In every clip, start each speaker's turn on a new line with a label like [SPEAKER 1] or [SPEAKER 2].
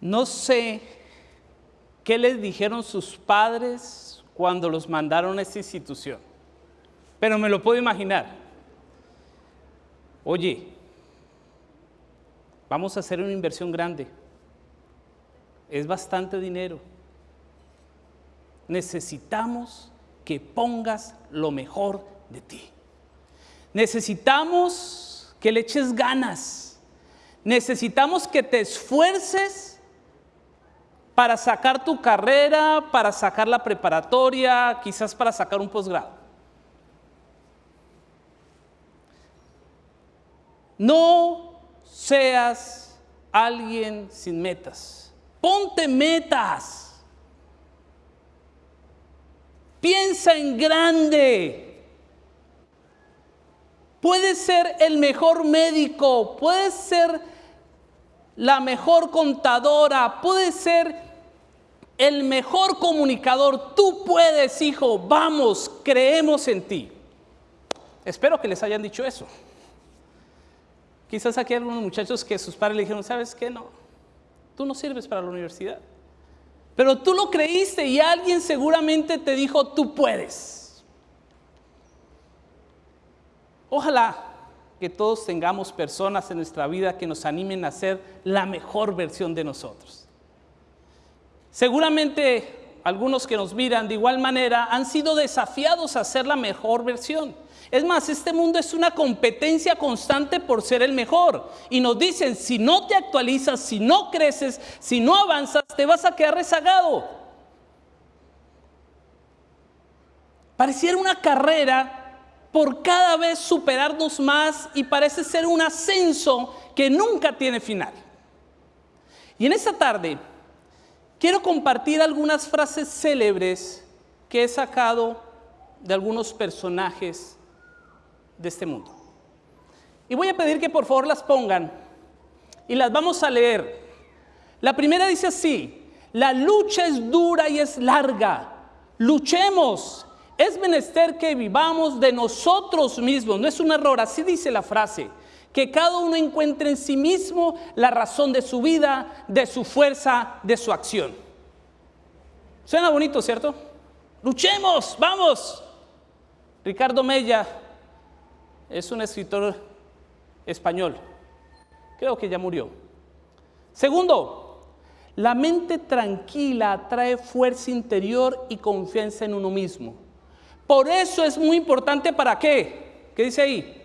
[SPEAKER 1] No sé qué les dijeron sus padres cuando los mandaron a esta institución, pero me lo puedo imaginar. Oye, vamos a hacer una inversión grande. Es bastante dinero. Necesitamos que pongas lo mejor de ti. Necesitamos que le eches ganas. Necesitamos que te esfuerces para sacar tu carrera, para sacar la preparatoria, quizás para sacar un posgrado. No seas alguien sin metas. Ponte metas. Piensa en grande. Puedes ser el mejor médico, puedes ser la mejor contadora, puedes ser el mejor comunicador. Tú puedes, hijo, vamos, creemos en ti. Espero que les hayan dicho eso. Quizás aquí hay algunos muchachos que sus padres le dijeron, ¿sabes qué? No, tú no sirves para la universidad. Pero tú lo creíste y alguien seguramente te dijo, tú puedes. Ojalá que todos tengamos personas en nuestra vida que nos animen a ser la mejor versión de nosotros. Seguramente algunos que nos miran de igual manera han sido desafiados a ser la mejor versión. Es más, este mundo es una competencia constante por ser el mejor. Y nos dicen, si no te actualizas, si no creces, si no avanzas, te vas a quedar rezagado. Pareciera una carrera por cada vez superarnos más y parece ser un ascenso que nunca tiene final. Y en esta tarde quiero compartir algunas frases célebres que he sacado de algunos personajes de este mundo. Y voy a pedir que por favor las pongan y las vamos a leer. La primera dice así, la lucha es dura y es larga. Luchemos. Es menester que vivamos de nosotros mismos. No es un error, así dice la frase. Que cada uno encuentre en sí mismo la razón de su vida, de su fuerza, de su acción. Suena bonito, ¿cierto? Luchemos, vamos. Ricardo Mella es un escritor español. Creo que ya murió. Segundo, la mente tranquila trae fuerza interior y confianza en uno mismo. Por eso es muy importante para qué. ¿Qué dice ahí?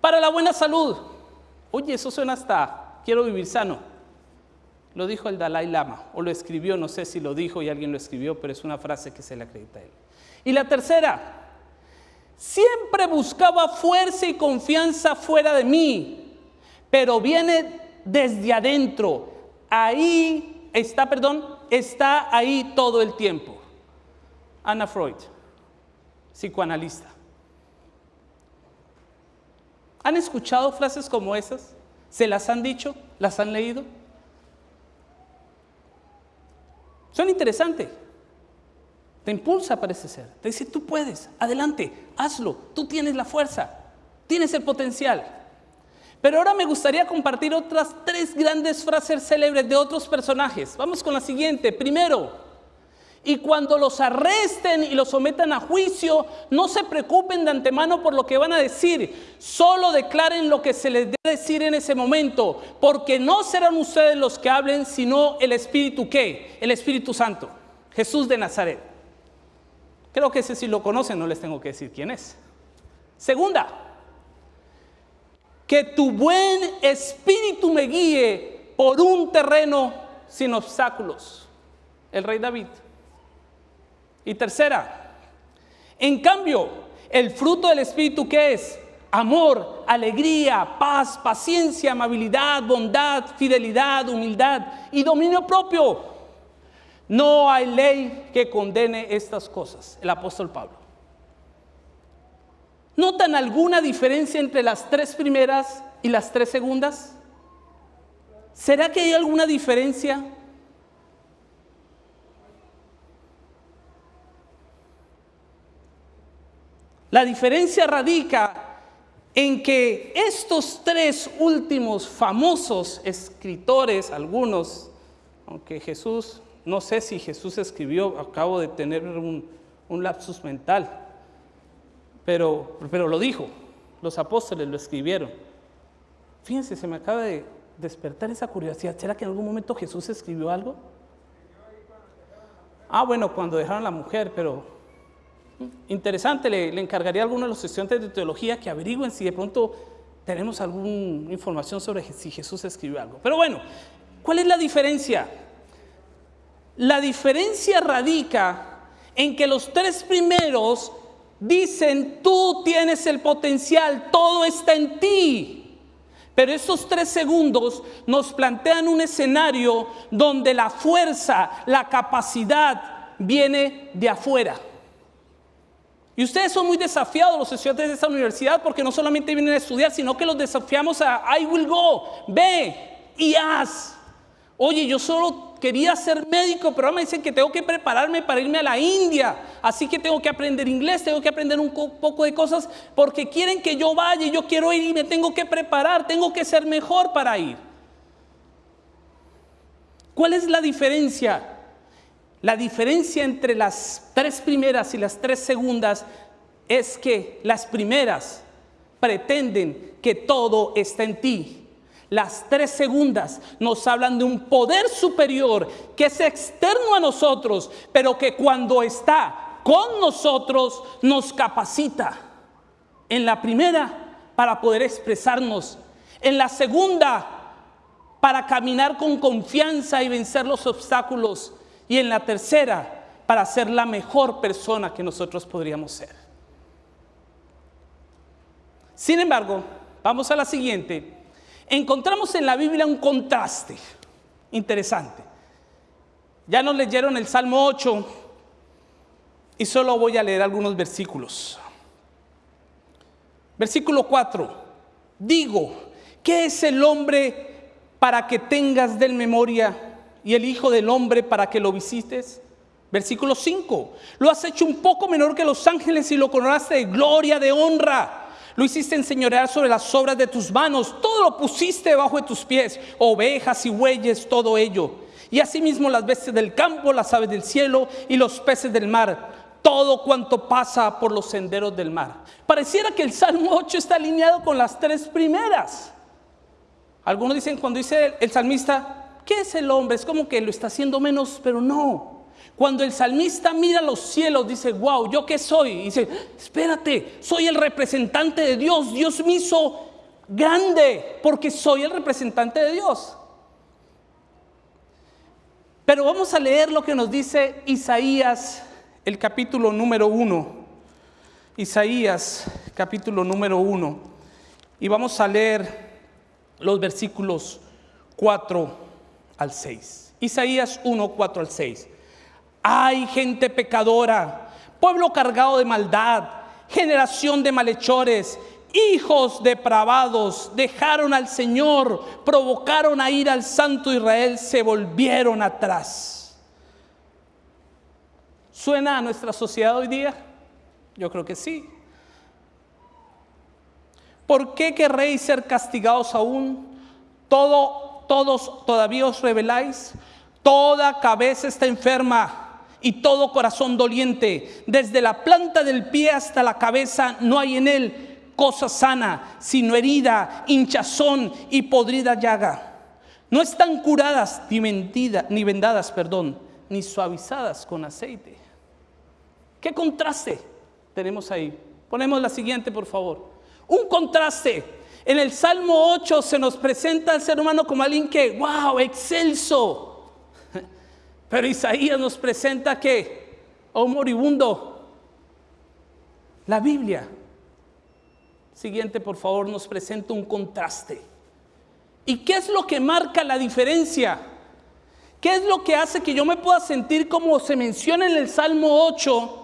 [SPEAKER 1] Para la buena salud. Oye, eso suena hasta quiero vivir sano. Lo dijo el Dalai Lama, o lo escribió, no sé si lo dijo y alguien lo escribió, pero es una frase que se le acredita a él. Y la tercera, Siempre buscaba fuerza y confianza fuera de mí, pero viene desde adentro. Ahí está, perdón, está ahí todo el tiempo. Ana Freud, psicoanalista. ¿Han escuchado frases como esas? ¿Se las han dicho? ¿Las han leído? Son interesantes. Te impulsa, parece ser. Te dice, tú puedes, adelante, hazlo, tú tienes la fuerza, tienes el potencial. Pero ahora me gustaría compartir otras tres grandes frases célebres de otros personajes. Vamos con la siguiente. Primero, y cuando los arresten y los sometan a juicio, no se preocupen de antemano por lo que van a decir, solo declaren lo que se les debe decir en ese momento, porque no serán ustedes los que hablen, sino el Espíritu qué? El Espíritu Santo, Jesús de Nazaret. Creo que ese sí lo conocen, no les tengo que decir quién es. Segunda, que tu buen espíritu me guíe por un terreno sin obstáculos. El rey David. Y tercera, en cambio, el fruto del espíritu que es amor, alegría, paz, paciencia, amabilidad, bondad, fidelidad, humildad y dominio propio. No hay ley que condene estas cosas, el apóstol Pablo. ¿Notan alguna diferencia entre las tres primeras y las tres segundas? ¿Será que hay alguna diferencia? La diferencia radica en que estos tres últimos famosos escritores, algunos aunque Jesús, no sé si Jesús escribió, acabo de tener un, lapsus mental, pero, pero lo dijo, los apóstoles lo escribieron. Fíjense, se me acaba de despertar esa curiosidad. ¿Será que en algún momento Jesús escribió algo? Ah, bueno, cuando dejaron a la mujer, pero interesante, le, encargaría a alguno de los estudiantes de teología que averigüen si de pronto tenemos alguna información sobre si Jesús escribió algo. Pero bueno, ¿cuál es la diferencia? La diferencia radica en que los tres primeros dicen, tú tienes el potencial, todo está en ti. Pero estos tres segundos nos plantean un escenario donde la fuerza, la capacidad viene de afuera. Y ustedes son muy desafiados, los estudiantes de esta universidad, porque no solamente vienen a estudiar, sino que los desafiamos a I will go, ve y haz. Oye, yo solo quería ser médico, pero ahora me dicen que tengo que prepararme para irme a la India. Así que tengo que aprender inglés, tengo que aprender un poco de cosas, porque quieren que yo vaya yo quiero ir y me tengo que preparar, tengo que ser mejor para ir. ¿Cuál es la diferencia? La diferencia entre las tres primeras y las tres segundas es que las primeras pretenden que todo está en ti. Las tres segundas nos hablan de un poder superior que es externo a nosotros, pero que cuando está con nosotros nos capacita. En la primera, para poder expresarnos. En la segunda, para caminar con confianza y vencer los obstáculos y en la tercera, para ser la mejor persona que nosotros podríamos ser. Sin embargo, vamos a la siguiente. Encontramos en la Biblia un contraste interesante. Ya nos leyeron el Salmo 8 y solo voy a leer algunos versículos. Versículo 4. Digo, ¿qué es el hombre para que tengas del memoria? Y el Hijo del Hombre para que lo visites? Versículo 5. Lo has hecho un poco menor que los ángeles y lo coronaste de gloria, de honra. Lo hiciste enseñorear sobre las obras de tus manos. Todo lo pusiste debajo de tus pies. Ovejas y bueyes, todo ello. Y asimismo las bestias del campo, las aves del cielo y los peces del mar. Todo cuanto pasa por los senderos del mar. Pareciera que el Salmo 8 está alineado con las tres primeras. Algunos dicen cuando dice el salmista, ¿Qué es el hombre? Es como que lo está haciendo menos, pero no. Cuando el salmista mira los cielos, dice, wow, ¿yo qué soy? Y dice, espérate, soy el representante de Dios. Dios me hizo grande porque soy el representante de Dios. Pero vamos a leer lo que nos dice Isaías, el capítulo número uno. Isaías, capítulo número uno. Y vamos a leer los versículos 4 al 6. Isaías 1, 4 al 6. Hay gente pecadora, pueblo cargado de maldad, generación de malhechores, hijos depravados, dejaron al Señor, provocaron a ir al Santo Israel, se volvieron atrás. ¿Suena a nuestra sociedad hoy día? Yo creo que sí. ¿Por qué querréis ser castigados aún? Todo todos todavía os rebeláis? Toda cabeza está enferma y todo corazón doliente. Desde la planta del pie hasta la cabeza no hay en él cosa sana, sino herida, hinchazón y podrida llaga. No están curadas ni, ni vendadas, perdón, ni suavizadas con aceite. ¿Qué contraste tenemos ahí? Ponemos la siguiente, por favor. Un contraste en el Salmo 8 se nos presenta al ser humano como alguien que, wow, excelso. Pero Isaías nos presenta que, oh moribundo, la Biblia, siguiente por favor, nos presenta un contraste. ¿Y qué es lo que marca la diferencia? ¿Qué es lo que hace que yo me pueda sentir como se menciona en el Salmo 8?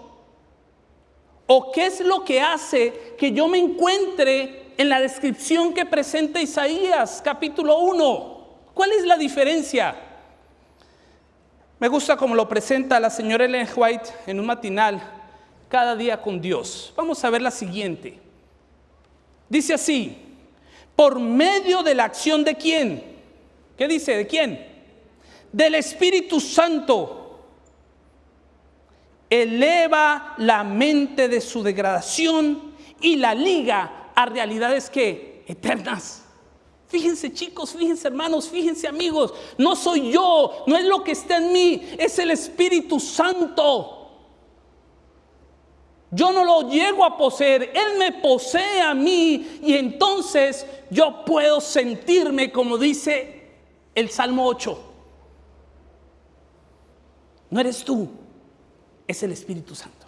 [SPEAKER 1] ¿O qué es lo que hace que yo me encuentre en la descripción que presenta Isaías capítulo 1. ¿Cuál es la diferencia? Me gusta como lo presenta la señora Ellen White en un matinal, cada día con Dios. Vamos a ver la siguiente. Dice así, por medio de la acción de quién? ¿Qué dice? ¿De quién? del Espíritu Santo eleva la mente de su degradación y la liga realidades que eternas. Fíjense chicos, fíjense hermanos, fíjense amigos, no soy yo, no es lo que está en mí, es el Espíritu Santo. Yo no lo llego a poseer, Él me posee a mí y entonces yo puedo sentirme como dice el Salmo 8. No eres tú, es el Espíritu Santo.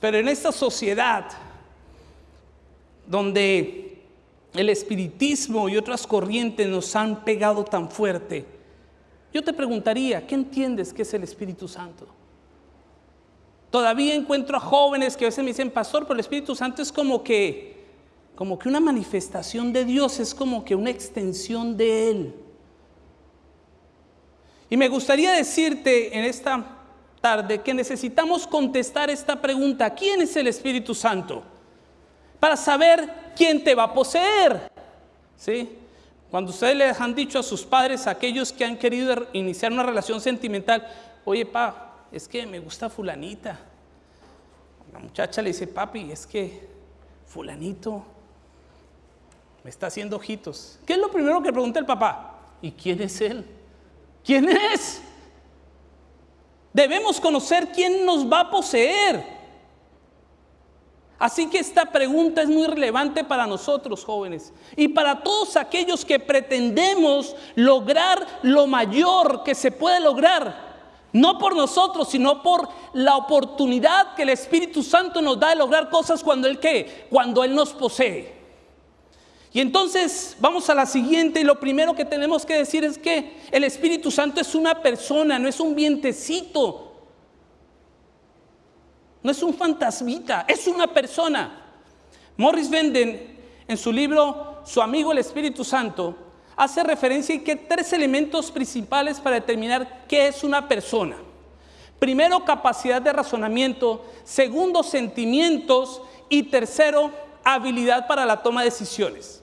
[SPEAKER 1] Pero en esta sociedad donde el espiritismo y otras corrientes nos han pegado tan fuerte, yo te preguntaría, ¿qué entiendes que es el Espíritu Santo? Todavía encuentro a jóvenes que a veces me dicen, pastor, pero el Espíritu Santo es como que, como que una manifestación de Dios, es como que una extensión de Él. Y me gustaría decirte en esta tarde que necesitamos contestar esta pregunta, ¿quién es el Espíritu Santo? Para saber quién te va a poseer. ¿Sí? Cuando ustedes les han dicho a sus padres, aquellos que han querido iniciar una relación sentimental, oye, pa, es que me gusta fulanita. La muchacha le dice, papi, es que fulanito me está haciendo ojitos. ¿Qué es lo primero que pregunta el papá? ¿Y quién es él? ¿Quién es? Debemos conocer quién nos va a poseer. Así que esta pregunta es muy relevante para nosotros jóvenes y para todos aquellos que pretendemos lograr lo mayor que se puede lograr no por nosotros, sino por la oportunidad que el Espíritu Santo nos da de lograr cosas cuando Él qué, cuando Él nos posee. Y entonces vamos a la siguiente y lo primero que tenemos que decir es que el Espíritu Santo es una persona, no es un vientecito, no es un fantasmita, es una persona. Morris Venden en su libro Su amigo el Espíritu Santo hace referencia a que tres elementos principales para determinar qué es una persona. Primero, capacidad de razonamiento. Segundo, sentimientos. Y tercero, habilidad para la toma de decisiones.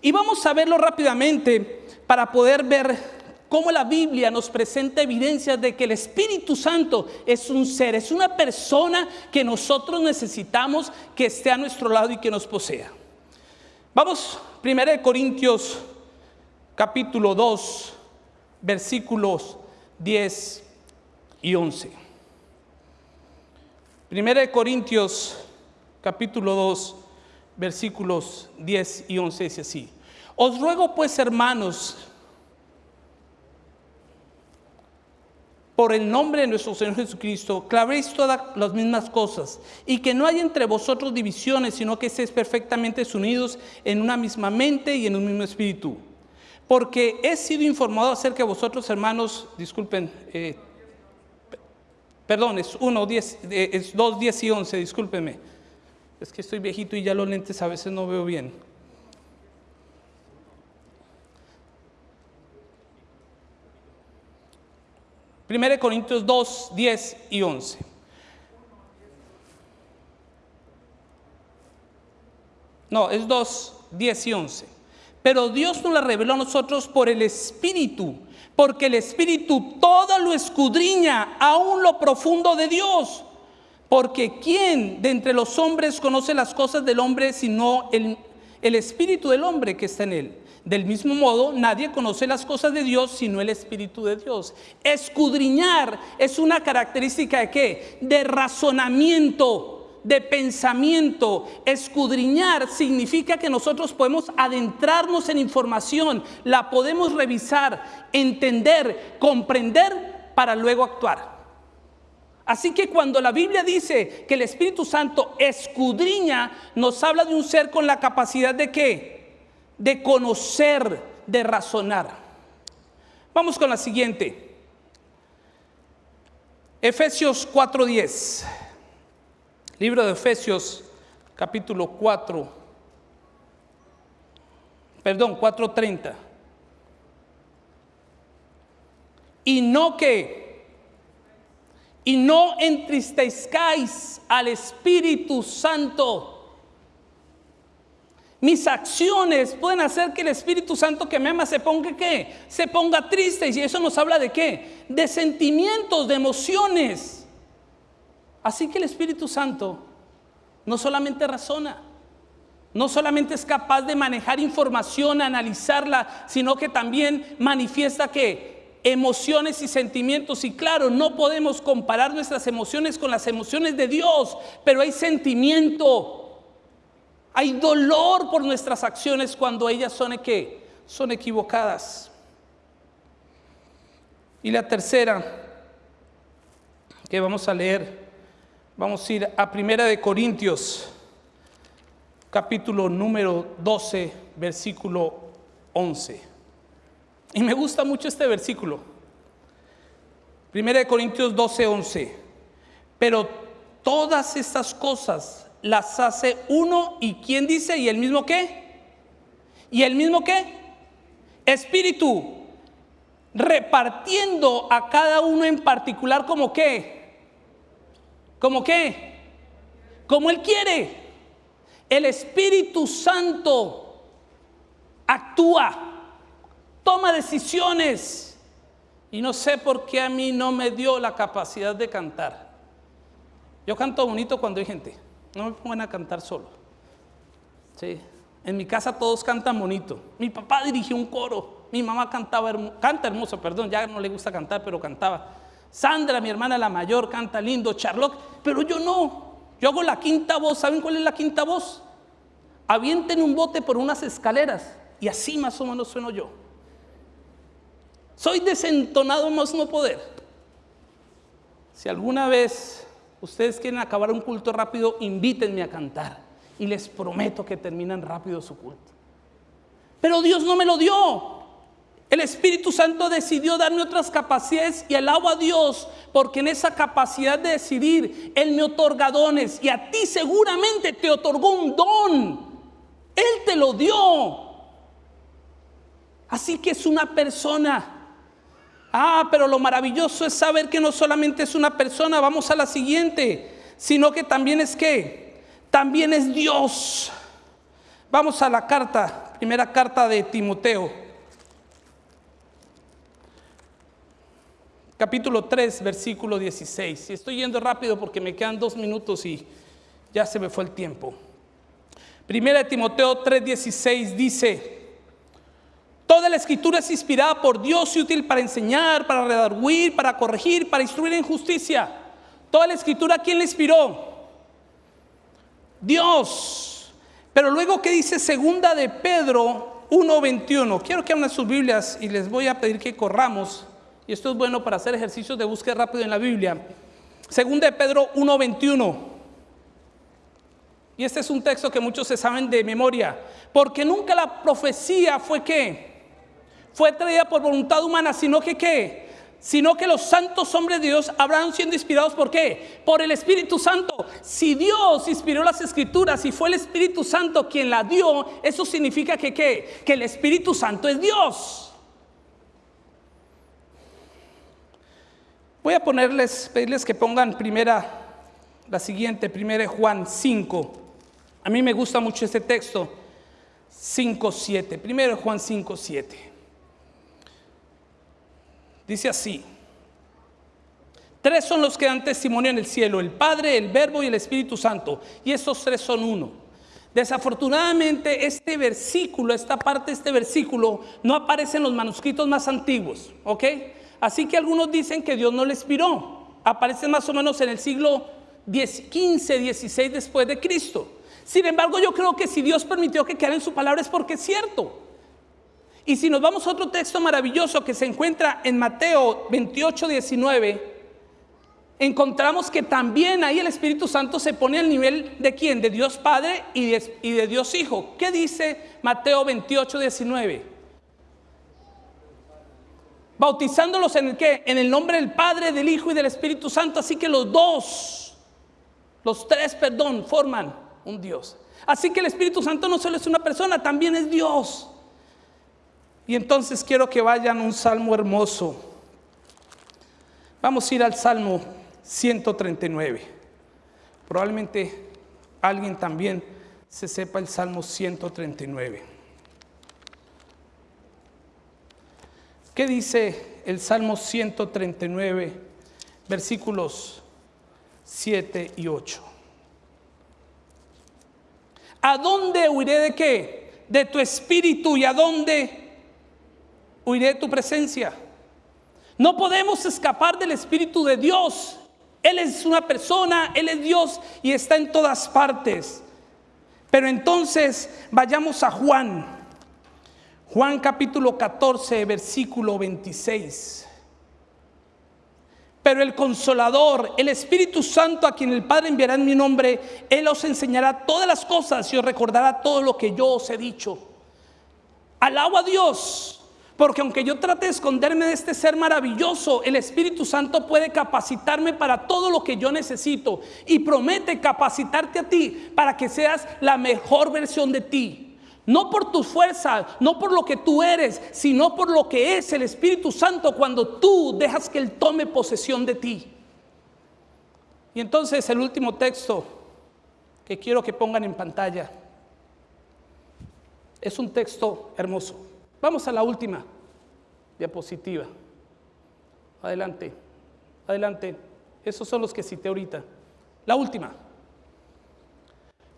[SPEAKER 1] Y vamos a verlo rápidamente para poder ver cómo la Biblia nos presenta evidencias de que el Espíritu Santo es un ser, es una persona que nosotros necesitamos que esté a nuestro lado y que nos posea. Vamos, 1 Corintios capítulo 2, versículos 10 y 11. Primera de Corintios, capítulo 2, versículos 10 y 11 dice así. Os ruego pues, hermanos, por el nombre de nuestro Señor Jesucristo, clavéis todas las mismas cosas y que no haya entre vosotros divisiones, sino que estéis perfectamente unidos en una misma mente y en un mismo espíritu porque he sido informado acerca de vosotros, hermanos, disculpen, eh, perdón, es 1, 10, eh, es 2, 10 y 11, discúlpenme. Es que estoy viejito y ya los lentes a veces no veo bien. Primero Corintios 2, 10 y 11. No, es 2, 10 y 11. Pero Dios nos la reveló a nosotros por el Espíritu, porque el Espíritu todo lo escudriña, aún lo profundo de Dios. Porque ¿quién de entre los hombres conoce las cosas del hombre sino el, Espíritu del hombre que está en él? Del mismo modo, nadie conoce las cosas de Dios sino el Espíritu de Dios. Escudriñar es una característica de qué? De razonamiento de pensamiento. Escudriñar significa que nosotros podemos adentrarnos en información, la podemos revisar, entender, comprender para luego actuar. Así que cuando la Biblia dice que el Espíritu Santo escudriña, nos habla de un ser con la capacidad de qué? De conocer, de razonar. Vamos con la siguiente. Efesios 4:10. Libro de Efesios, capítulo 4, perdón, 4.30. Y no que, y no entristezcáis al Espíritu Santo, Mis acciones pueden hacer que el Espíritu Santo que me ama se ponga qué? Se ponga triste. Y eso nos habla de qué? De sentimientos, de emociones. Así que el Espíritu Santo no solamente razona, no solamente es capaz de manejar información, analizarla, sino que también manifiesta que emociones y sentimientos. Y claro, no podemos comparar nuestras emociones con las emociones de Dios, pero hay sentimiento, hay dolor por nuestras acciones cuando ellas son, ¿qué? son equivocadas. Y la tercera que vamos a leer, vamos a ir a Primera de Corintios capítulo número 12, versículo 11. Y me gusta mucho este versículo. Primera de Corintios 12, 11. Pero todas estas cosas las hace uno y quién dice y el mismo qué? ¿Y el mismo qué? Espíritu, repartiendo a cada uno en particular como qué? ¿Como qué? Como él quiere el Espíritu Santo actúa, toma decisiones. Y no sé por qué a mí no me dio la capacidad de cantar. Yo canto bonito cuando hay gente. No me pongan a cantar solo. Sí. En mi casa todos cantan bonito. Mi papá dirigió un coro. Mi mamá cantaba, canta hermoso, perdón, ya no le gusta cantar, pero cantaba. Sandra, mi hermana la mayor, canta lindo. Charlotte, pero yo no. Yo hago la quinta voz. ¿Saben cuál es la quinta voz? Avienten un bote por unas escaleras. Y así más o menos sueno yo. Soy desentonado más no poder. Si alguna vez ustedes quieren acabar un culto rápido, invítenme a cantar. Y les prometo que terminan rápido su culto. Pero Dios no me lo dio. El Espíritu Santo decidió darme otras capacidades y alabo a Dios porque en esa capacidad de decidir Él me otorga dones y a ti seguramente te otorgó un don. Él te lo dio. Así que es una persona. Ah, pero lo maravilloso es saber que no solamente es una persona, vamos a la siguiente, sino que también es que, también es Dios. Vamos a la carta, primera carta de Timoteo. capítulo 3, versículo 16. Y estoy yendo rápido porque me quedan dos minutos y ya se me fue el tiempo. Primera de Timoteo 3:16 dice, Toda la escritura es inspirada por Dios y útil para enseñar, para redarguir, para corregir, para instruir en justicia. Toda la escritura, ¿quién la inspiró? Dios. Pero luego, ¿qué dice segunda de Pedro 1.21? Quiero que abran sus Biblias y les voy a pedir que corramos y esto es bueno para hacer ejercicios de búsqueda rápido en la Biblia. Segunda de Pedro 1:21. Y este es un texto que muchos se saben de memoria, porque nunca la profecía fue que fue traída por voluntad humana, sino que qué? Sino que los santos hombres de Dios habrán siendo inspirados por qué? Por el Espíritu Santo. Si Dios inspiró las escrituras y fue el Espíritu Santo quien la dio, eso significa que qué? Que el Espíritu Santo es Dios. Voy a ponerles, pedirles que pongan primera, la siguiente, primera Juan 5. A mí me gusta mucho este texto, 5, 7. Primero Juan 5, 7. Dice así. Tres son los que dan testimonio en el cielo, el Padre, el Verbo y el Espíritu Santo. Y estos tres son uno. Desafortunadamente este versículo, esta parte de este versículo, no aparece en los manuscritos más antiguos, ¿ok? Así que algunos dicen que Dios no le inspiró. Aparece más o menos en el siglo 15, 16 después de Cristo. Sin embargo, yo creo que si Dios permitió que quedara en su palabra es porque es cierto. Y si nos vamos a otro texto maravilloso que se encuentra en Mateo 28, 19, encontramos que también ahí el Espíritu Santo se pone al nivel de quién? De Dios Padre y de, Dios Hijo. ¿Qué dice Mateo 28, 19? bautizándolos en el qué? En el nombre del Padre, del Hijo y del Espíritu Santo. Así que los dos, los tres, perdón, forman un Dios. Así que el Espíritu Santo no solo es una persona, también es Dios. Y entonces quiero que vayan un salmo hermoso. Vamos a ir al Salmo 139. Probablemente alguien también se sepa el Salmo 139. ¿Qué dice el Salmo 139, versículos 7 y 8? ¿A dónde huiré de qué? De tu espíritu y a dónde huiré de tu presencia. No podemos escapar del espíritu de Dios. Él es una persona, Él es Dios y está en todas partes. Pero entonces vayamos a Juan. Juan capítulo 14, versículo 26. Pero el consolador, el Espíritu Santo a quien el Padre enviará en mi nombre, Él os enseñará todas las cosas y os recordará todo lo que yo os he dicho. Alabo a Dios, porque aunque yo trate de esconderme de este ser maravilloso, el Espíritu Santo puede capacitarme para todo lo que yo necesito y promete capacitarte a ti para que seas la mejor versión de ti. No por tu fuerza, no por lo que tú eres, sino por lo que es el Espíritu Santo cuando tú dejas que Él tome posesión de ti. Y entonces el último texto que quiero que pongan en pantalla es un texto hermoso. Vamos a la última diapositiva. Adelante, adelante. Esos son los que cité ahorita. La última.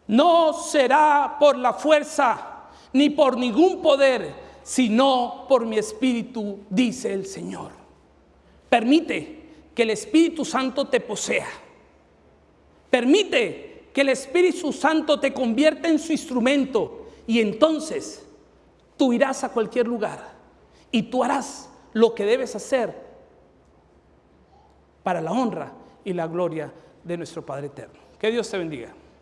[SPEAKER 1] No será por la fuerza ni por ningún poder, sino por mi espíritu, dice el Señor. Permite que el Espíritu Santo te posea. Permite que el Espíritu Santo te convierta en su instrumento y entonces tú irás a cualquier lugar y tú harás lo que debes hacer para la honra y la gloria de nuestro Padre Eterno. Que Dios te bendiga.